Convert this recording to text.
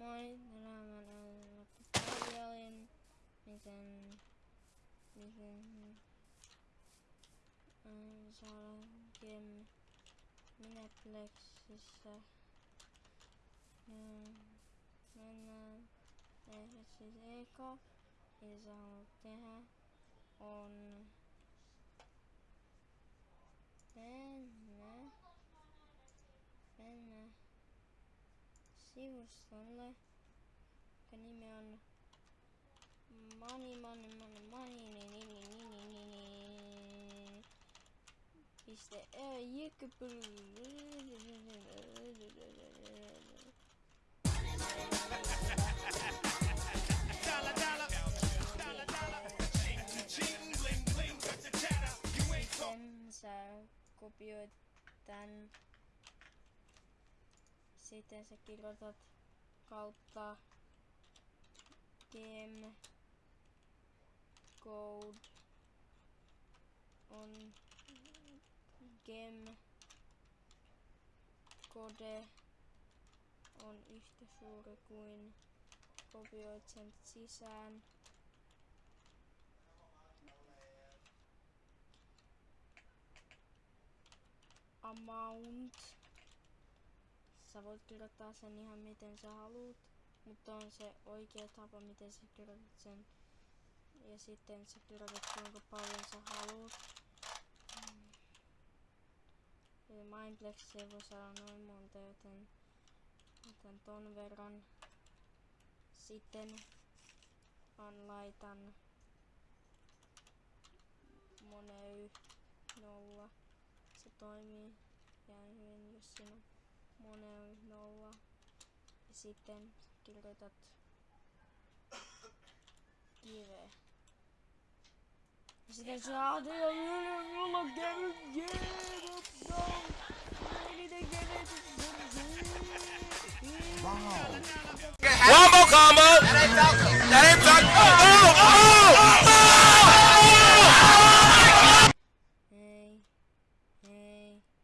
Moi, tänään mä näen tutorialin, miten, miten äh, saada game Mineplexissä. Ja mennään tehdä siis eka, mitä sä haluat tehdä, on mennä, sivustolle, jonka nimi on Money, money, money, money, ni, ni, ni, ni, ni, ni, ni. Piste, jykkepyl. Dollar, dollar, dollar, dollar. Ching, ching, bling, bling, chatter. You ain't so Sitten sä kopioit tän. Sitten sä kirjoitat kautta game code on game code on yhtä suuri kuin kopioit sen sisään. amount. Sä voit kirjoittaa sen ihan miten sä haluut, mutta on se oikea tapa miten sä kirjoitat sen. Ja sitten sä kirjoitat kuinka paljon sä haluut. Mm. Ja Mindplex ei voi saada noin monta, joten otan ton verran. Sitten on laitan money nolla se toimii ihan hyvin, jos siinä on monen nolla. Ja sitten kirjoitat kive. Ja sitten saat mulla käy One more combo.